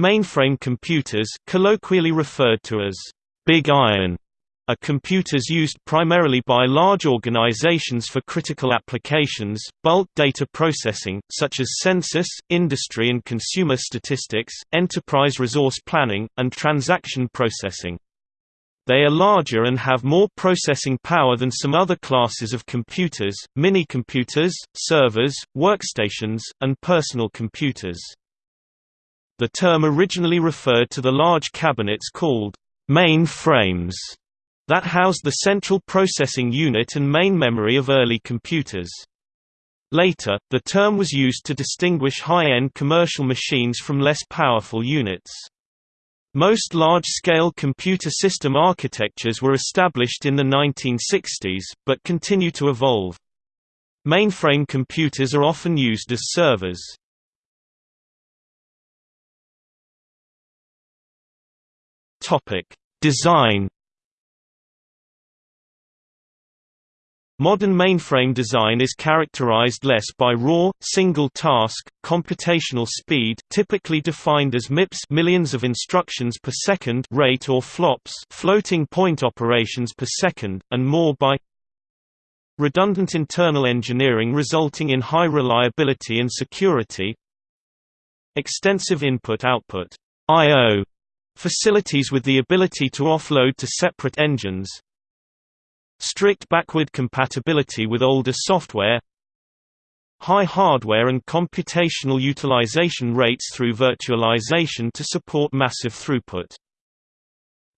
Mainframe computers colloquially referred to as «big iron» are computers used primarily by large organizations for critical applications, bulk data processing, such as census, industry and consumer statistics, enterprise resource planning, and transaction processing. They are larger and have more processing power than some other classes of computers, mini-computers, servers, workstations, and personal computers. The term originally referred to the large cabinets called main frames that housed the central processing unit and main memory of early computers. Later, the term was used to distinguish high-end commercial machines from less powerful units. Most large-scale computer system architectures were established in the 1960s, but continue to evolve. Mainframe computers are often used as servers. Design Modern mainframe design is characterized less by raw, single-task, computational speed typically defined as MIPS millions of instructions per second rate or FLOPS floating point operations per second, and more by redundant internal engineering resulting in high reliability and security extensive input-output. Facilities with the ability to offload to separate engines strict backward compatibility with older software high hardware and computational utilization rates through virtualization to support massive throughput.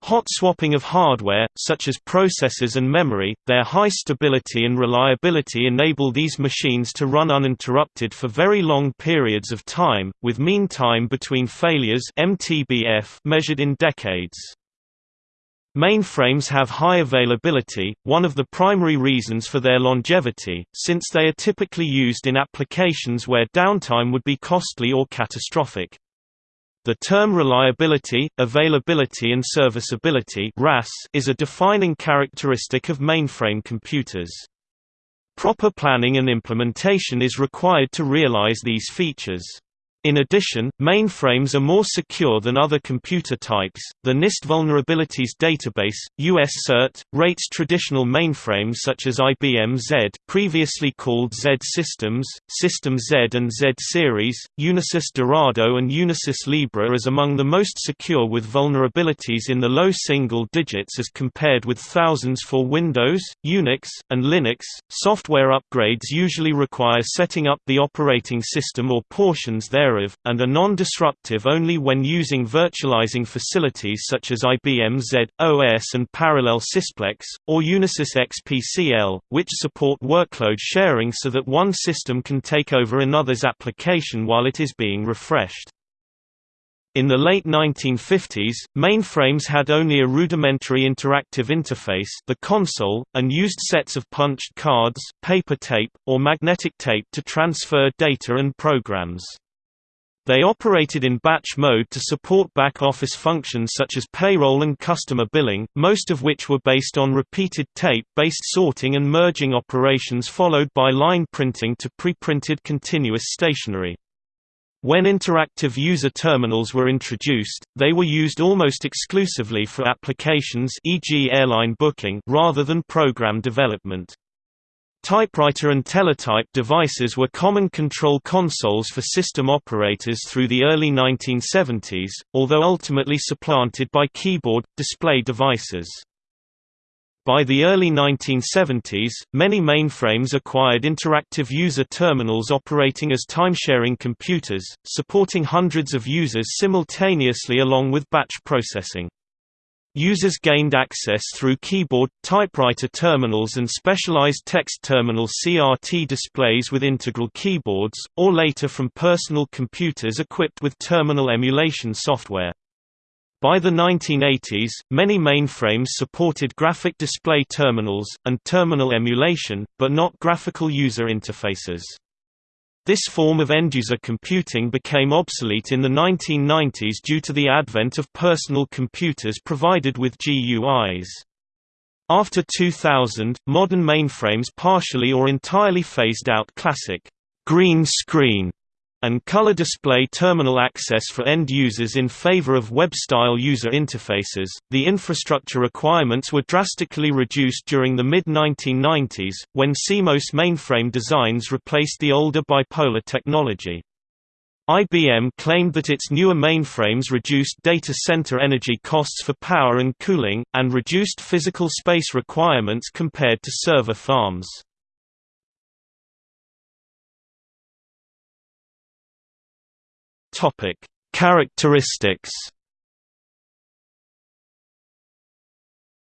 Hot swapping of hardware, such as processors and memory, their high stability and reliability enable these machines to run uninterrupted for very long periods of time, with mean time between failures MTBF measured in decades. Mainframes have high availability, one of the primary reasons for their longevity, since they are typically used in applications where downtime would be costly or catastrophic. The term reliability, availability and serviceability is a defining characteristic of mainframe computers. Proper planning and implementation is required to realize these features. In addition, mainframes are more secure than other computer types. The NIST Vulnerabilities Database (US CERT) rates traditional mainframes such as IBM Z, previously called Z Systems, System Z and Z series, Unisys Dorado and Unisys Libra as among the most secure with vulnerabilities in the low single digits as compared with thousands for Windows, Unix, and Linux. Software upgrades usually require setting up the operating system or portions thereof and are non-disruptive only when using virtualizing facilities such as IBM Z, OS and Parallel Sysplex, or Unisys XPCL, which support workload sharing so that one system can take over another's application while it is being refreshed. In the late 1950s, mainframes had only a rudimentary interactive interface the console, and used sets of punched cards, paper tape, or magnetic tape to transfer data and programs. They operated in batch mode to support back-office functions such as payroll and customer billing, most of which were based on repeated tape-based sorting and merging operations followed by line printing to pre-printed continuous stationery. When interactive user terminals were introduced, they were used almost exclusively for applications e.g. airline booking rather than program development. Typewriter and teletype devices were common control consoles for system operators through the early 1970s, although ultimately supplanted by keyboard, display devices. By the early 1970s, many mainframes acquired interactive user terminals operating as timesharing computers, supporting hundreds of users simultaneously along with batch processing. Users gained access through keyboard, typewriter terminals and specialized text terminal CRT displays with integral keyboards, or later from personal computers equipped with terminal emulation software. By the 1980s, many mainframes supported graphic display terminals, and terminal emulation, but not graphical user interfaces. This form of end-user computing became obsolete in the 1990s due to the advent of personal computers provided with GUIs. After 2000, modern mainframes partially or entirely phased out classic green screen and color display terminal access for end users in favor of web-style user interfaces. The infrastructure requirements were drastically reduced during the mid-1990s, when CMOS mainframe designs replaced the older bipolar technology. IBM claimed that its newer mainframes reduced data center energy costs for power and cooling, and reduced physical space requirements compared to server farms. Topic: Characteristics.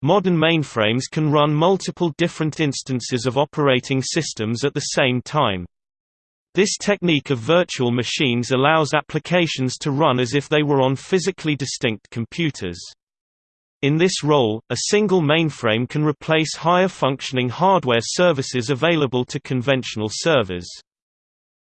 Modern mainframes can run multiple different instances of operating systems at the same time. This technique of virtual machines allows applications to run as if they were on physically distinct computers. In this role, a single mainframe can replace higher functioning hardware services available to conventional servers.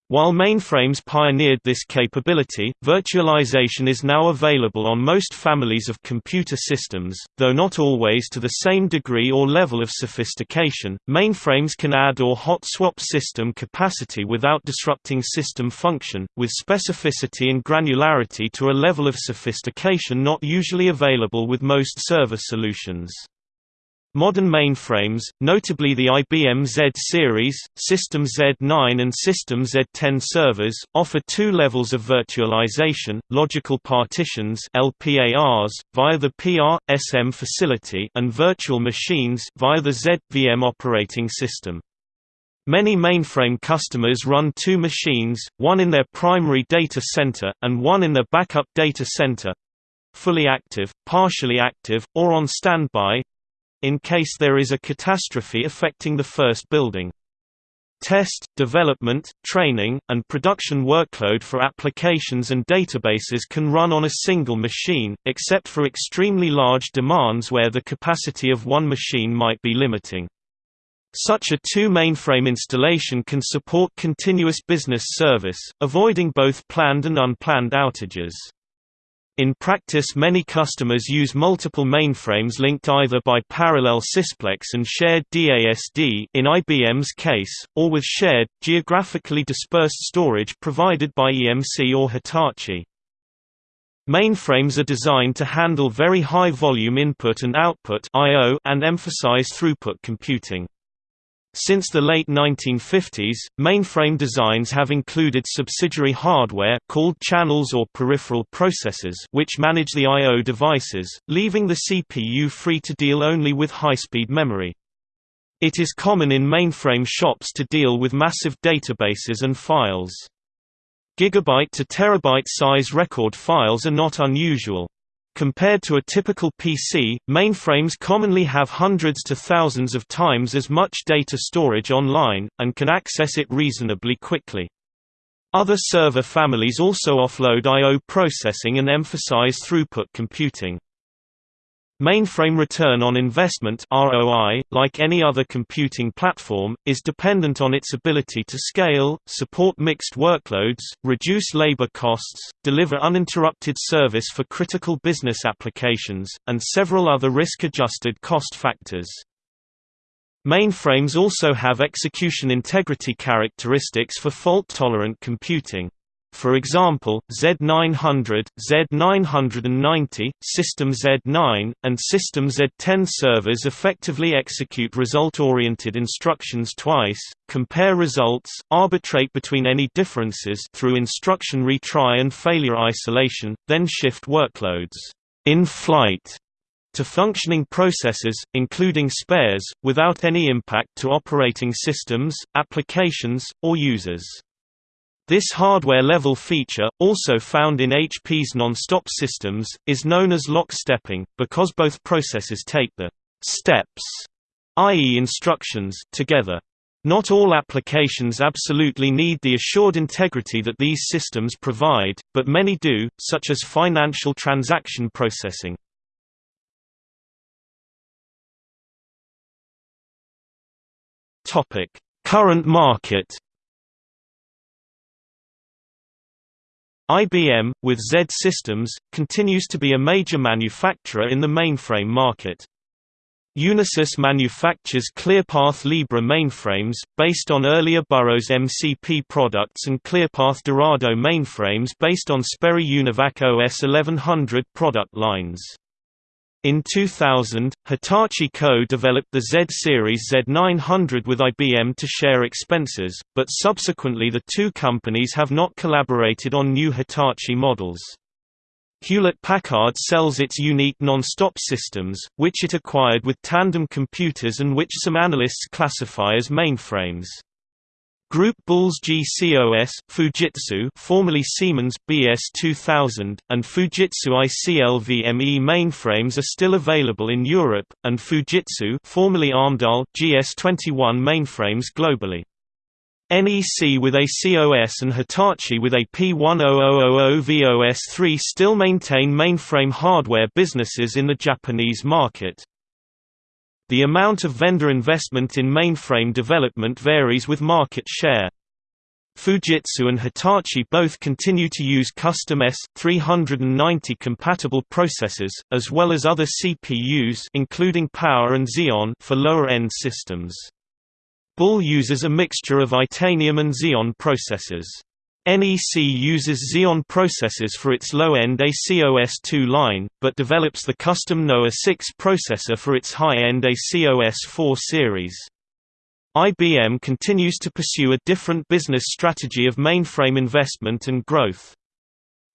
While mainframes pioneered this capability, virtualization is now available on most families of computer systems, though not always to the same degree or level of sophistication. Mainframes can add or hot swap system capacity without disrupting system function, with specificity and granularity to a level of sophistication not usually available with most server solutions. Modern mainframes, notably the IBM Z series, System Z9 and System Z10 servers, offer two levels of virtualization, logical partitions LPARs, via the PR/SM facility and virtual machines via the z/VM operating system. Many mainframe customers run two machines, one in their primary data center, and one in their backup data center fully active, partially active, or on standby in case there is a catastrophe affecting the first building. Test, development, training, and production workload for applications and databases can run on a single machine, except for extremely large demands where the capacity of one machine might be limiting. Such a two-mainframe installation can support continuous business service, avoiding both planned and unplanned outages. In practice many customers use multiple mainframes linked either by parallel sysplex and shared DASD in IBM's case, or with shared, geographically dispersed storage provided by EMC or Hitachi. Mainframes are designed to handle very high volume input and output and emphasize throughput computing. Since the late 1950s, mainframe designs have included subsidiary hardware called channels or peripheral processors which manage the I.O. devices, leaving the CPU free to deal only with high-speed memory. It is common in mainframe shops to deal with massive databases and files. Gigabyte to terabyte size record files are not unusual. Compared to a typical PC, mainframes commonly have hundreds to thousands of times as much data storage online, and can access it reasonably quickly. Other server families also offload I.O. processing and emphasize throughput computing. Mainframe return on investment ROI, like any other computing platform, is dependent on its ability to scale, support mixed workloads, reduce labor costs, deliver uninterrupted service for critical business applications, and several other risk-adjusted cost factors. Mainframes also have execution integrity characteristics for fault-tolerant computing. For example, Z900, Z990, System Z9, and System Z10 servers effectively execute result-oriented instructions twice, compare results, arbitrate between any differences through instruction retry and failure isolation, then shift workloads in flight to functioning processes, including spares, without any impact to operating systems, applications, or users. This hardware-level feature, also found in HP's non-stop systems, is known as lock-stepping, because both processes take the «steps» i.e. instructions together. Not all applications absolutely need the assured integrity that these systems provide, but many do, such as financial transaction processing. Current market IBM, with Z Systems, continues to be a major manufacturer in the mainframe market. Unisys manufactures ClearPath Libra mainframes, based on earlier Burroughs MCP products and ClearPath Dorado mainframes based on Sperry Univac OS 1100 product lines. In 2000, Hitachi Co. developed the Z-Series Z900 with IBM to share expenses, but subsequently the two companies have not collaborated on new Hitachi models. Hewlett-Packard sells its unique non-stop systems, which it acquired with Tandem Computers and which some analysts classify as mainframes. Group Bull's GCOS, Fujitsu formerly Siemens BS2000, and Fujitsu ICL VME mainframes are still available in Europe, and Fujitsu formerly Amdahl GS21 mainframes globally. NEC with a COS and Hitachi with a P1000VOS3 still maintain mainframe hardware businesses in the Japanese market. The amount of vendor investment in mainframe development varies with market share. Fujitsu and Hitachi both continue to use custom S390 compatible processors, as well as other CPUs including Power and Xeon for lower-end systems. Bull uses a mixture of Itanium and Xeon processors. NEC uses Xeon processors for its low-end ACOS2 line, but develops the custom NOAH 6 processor for its high-end ACOS4 series. IBM continues to pursue a different business strategy of mainframe investment and growth.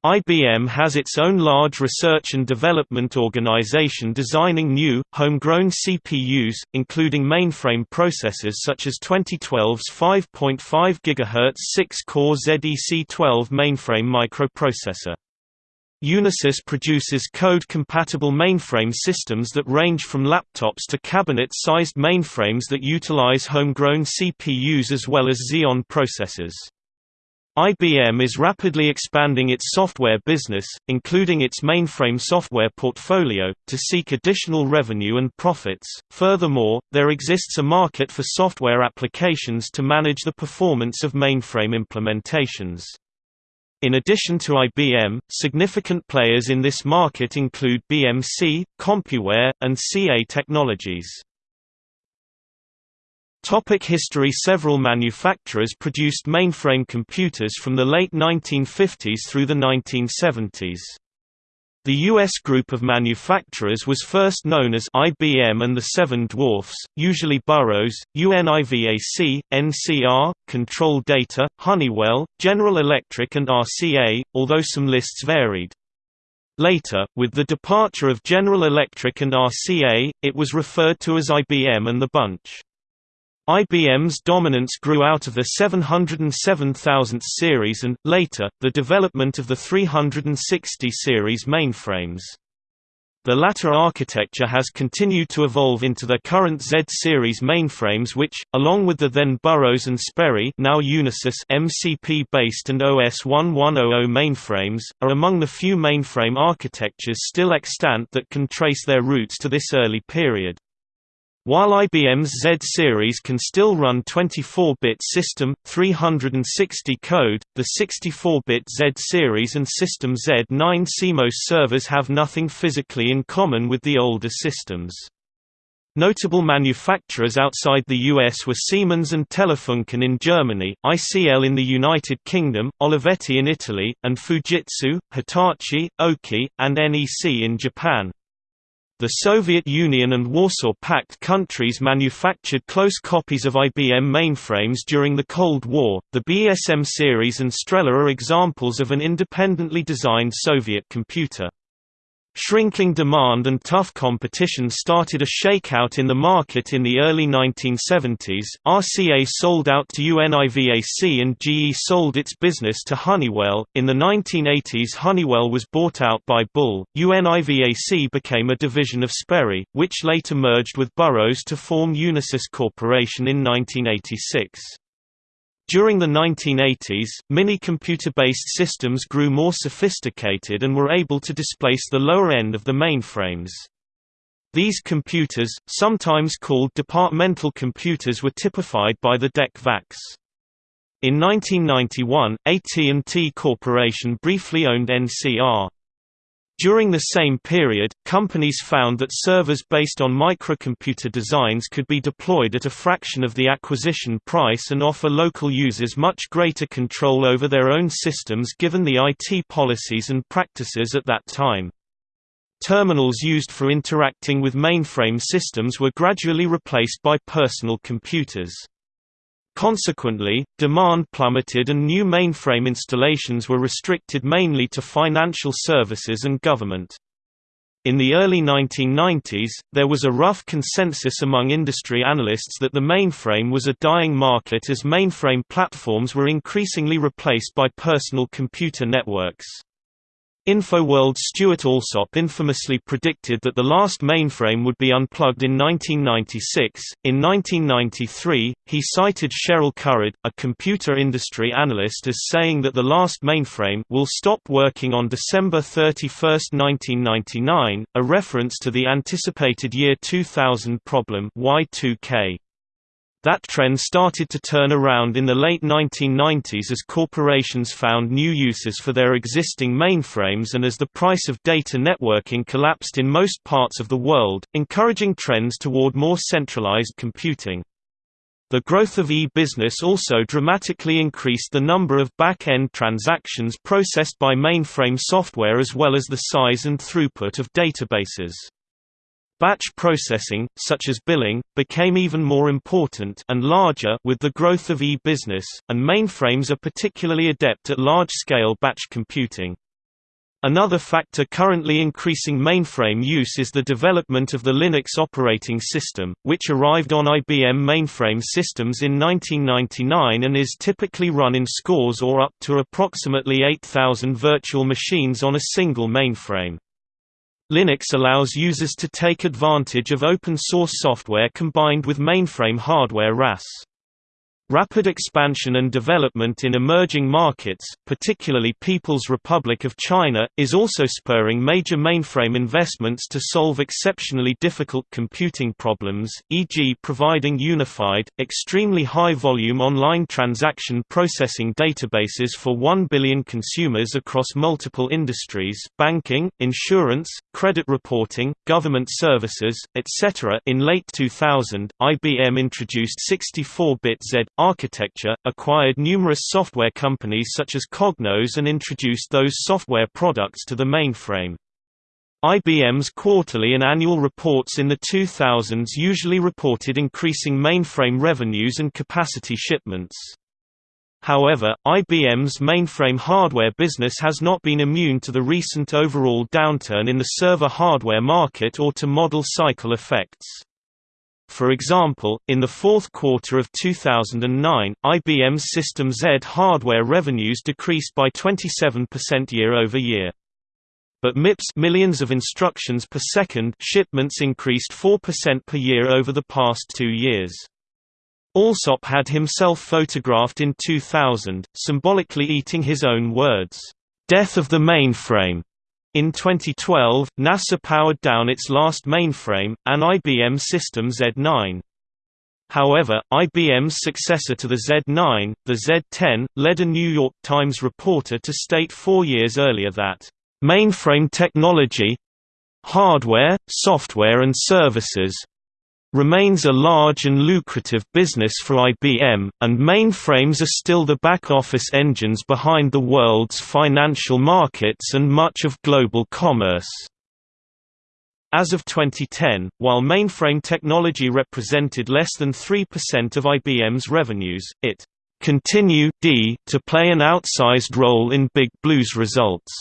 IBM has its own large research and development organization designing new, homegrown CPUs, including mainframe processors such as 2012's 5.5 GHz 6-core ZEC12 mainframe microprocessor. Unisys produces code-compatible mainframe systems that range from laptops to cabinet-sized mainframes that utilize homegrown CPUs as well as Xeon processors. IBM is rapidly expanding its software business, including its mainframe software portfolio, to seek additional revenue and profits. Furthermore, there exists a market for software applications to manage the performance of mainframe implementations. In addition to IBM, significant players in this market include BMC, CompuWare, and CA Technologies. Topic history Several manufacturers produced mainframe computers from the late 1950s through the 1970s. The U.S. group of manufacturers was first known as IBM and the Seven Dwarfs, usually Burroughs, UNIVAC, NCR, Control Data, Honeywell, General Electric and RCA, although some lists varied. Later, with the departure of General Electric and RCA, it was referred to as IBM and the Bunch. IBM's dominance grew out of the 707,000 series and, later, the development of the 360 series mainframes. The latter architecture has continued to evolve into the current Z-series mainframes which, along with the then Burroughs and Sperry now Unisys MCP-based and OS 1100 mainframes, are among the few mainframe architectures still extant that can trace their roots to this early period. While IBM's Z-series can still run 24-bit System 360 code, the 64-bit Z-series and System Z9 CMOS servers have nothing physically in common with the older systems. Notable manufacturers outside the US were Siemens and Telefunken in Germany, ICL in the United Kingdom, Olivetti in Italy, and Fujitsu, Hitachi, Oki, and NEC in Japan. The Soviet Union and Warsaw Pact countries manufactured close copies of IBM mainframes during the Cold War. The BESM series and Strela are examples of an independently designed Soviet computer. Shrinking demand and tough competition started a shakeout in the market in the early 1970s. RCA sold out to UNIVAC and GE sold its business to Honeywell. In the 1980s, Honeywell was bought out by Bull. UNIVAC became a division of Sperry, which later merged with Burroughs to form Unisys Corporation in 1986. During the 1980s, mini-computer-based systems grew more sophisticated and were able to displace the lower end of the mainframes. These computers, sometimes called departmental computers were typified by the DEC VAX. In 1991, AT&T Corporation briefly owned NCR. During the same period, companies found that servers based on microcomputer designs could be deployed at a fraction of the acquisition price and offer local users much greater control over their own systems given the IT policies and practices at that time. Terminals used for interacting with mainframe systems were gradually replaced by personal computers. Consequently, demand plummeted and new mainframe installations were restricted mainly to financial services and government. In the early 1990s, there was a rough consensus among industry analysts that the mainframe was a dying market as mainframe platforms were increasingly replaced by personal computer networks. InfoWorld's Stuart Alsop infamously predicted that the last mainframe would be unplugged in 1996. In 1993, he cited Cheryl Currid, a computer industry analyst, as saying that the last mainframe will stop working on December 31, 1999, a reference to the anticipated year 2000 problem Y2K. That trend started to turn around in the late 1990s as corporations found new uses for their existing mainframes and as the price of data networking collapsed in most parts of the world, encouraging trends toward more centralized computing. The growth of e-business also dramatically increased the number of back-end transactions processed by mainframe software as well as the size and throughput of databases. Batch processing, such as billing, became even more important and larger with the growth of e-business, and mainframes are particularly adept at large-scale batch computing. Another factor currently increasing mainframe use is the development of the Linux operating system, which arrived on IBM mainframe systems in 1999 and is typically run in scores or up to approximately 8,000 virtual machines on a single mainframe. Linux allows users to take advantage of open-source software combined with mainframe hardware RAS. Rapid expansion and development in emerging markets, particularly People's Republic of China, is also spurring major mainframe investments to solve exceptionally difficult computing problems, e.g. providing unified, extremely high-volume online transaction processing databases for 1 billion consumers across multiple industries banking, insurance, credit reporting, government services, etc. In late 2000, IBM introduced 64-bit Z architecture, acquired numerous software companies such as Cognos and introduced those software products to the mainframe. IBM's quarterly and annual reports in the 2000s usually reported increasing mainframe revenues and capacity shipments. However, IBM's mainframe hardware business has not been immune to the recent overall downturn in the server hardware market or to model cycle effects. For example, in the fourth quarter of 2009, IBM's System Z hardware revenues decreased by 27% year-over-year. But MIPS millions of instructions per second shipments increased 4% per year over the past two years. Alsop had himself photographed in 2000, symbolically eating his own words, "'Death of the mainframe' In 2012, NASA powered down its last mainframe, an IBM System Z9. However, IBM's successor to the Z9, the Z10, led a New York Times reporter to state four years earlier that, "...mainframe technology—hardware, software and services remains a large and lucrative business for IBM, and mainframes are still the back-office engines behind the world's financial markets and much of global commerce. As of 2010, while mainframe technology represented less than 3% of IBM's revenues, it continued to play an outsized role in Big Blue's results.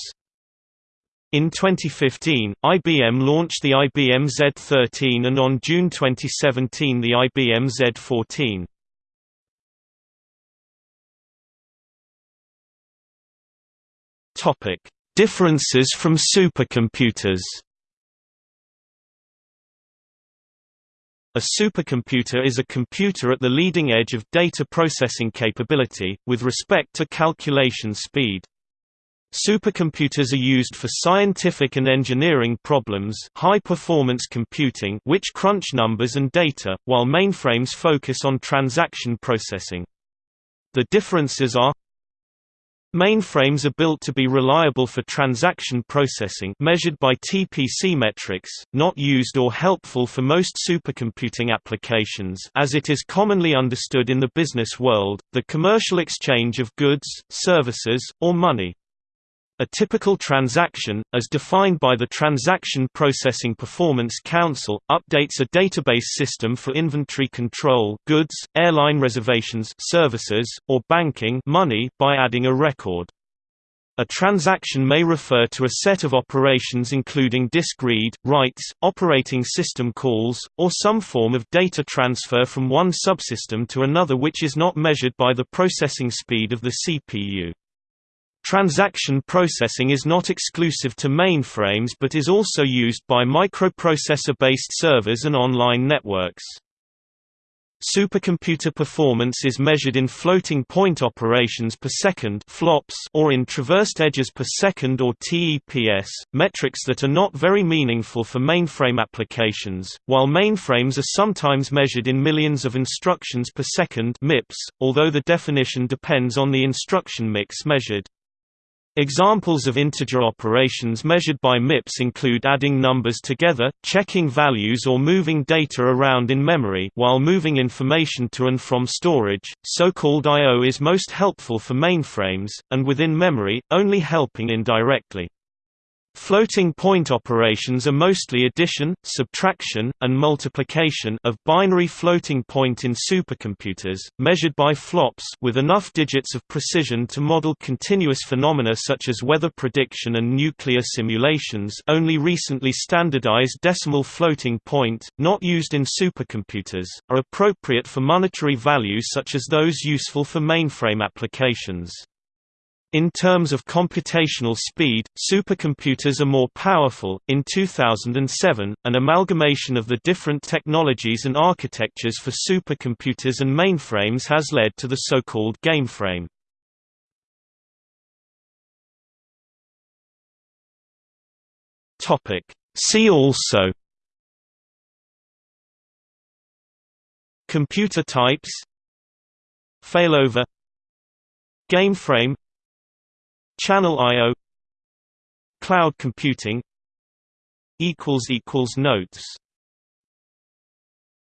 In 2015, IBM launched the IBM Z13 and on June 2017 the IBM Z14. Topic: Differences from supercomputers. A supercomputer is a computer at the leading edge of data processing capability, with respect to calculation speed. Supercomputers are used for scientific and engineering problems high-performance computing which crunch numbers and data, while mainframes focus on transaction processing. The differences are Mainframes are built to be reliable for transaction processing measured by TPC metrics, not used or helpful for most supercomputing applications as it is commonly understood in the business world, the commercial exchange of goods, services, or money. A typical transaction, as defined by the Transaction Processing Performance Council, updates a database system for inventory control goods, airline reservations services, or banking money by adding a record. A transaction may refer to a set of operations including disk read, writes, operating system calls, or some form of data transfer from one subsystem to another which is not measured by the processing speed of the CPU. Transaction processing is not exclusive to mainframes but is also used by microprocessor-based servers and online networks. Supercomputer performance is measured in floating point operations per second (flops) or in traversed edges per second or TEPS, metrics that are not very meaningful for mainframe applications. While mainframes are sometimes measured in millions of instructions per second (MIPS), although the definition depends on the instruction mix measured. Examples of integer operations measured by MIPS include adding numbers together, checking values or moving data around in memory while moving information to and from storage. So-called I/O is most helpful for mainframes, and within memory, only helping indirectly. Floating point operations are mostly addition, subtraction, and multiplication of binary floating point in supercomputers, measured by flops with enough digits of precision to model continuous phenomena such as weather prediction and nuclear simulations only recently standardized decimal floating point, not used in supercomputers, are appropriate for monetary values such as those useful for mainframe applications. In terms of computational speed, supercomputers are more powerful. In 2007, an amalgamation of the different technologies and architectures for supercomputers and mainframes has led to the so-called gameframe. Topic: See also Computer types Failover Gameframe Channel I/O Cloud computing. Notes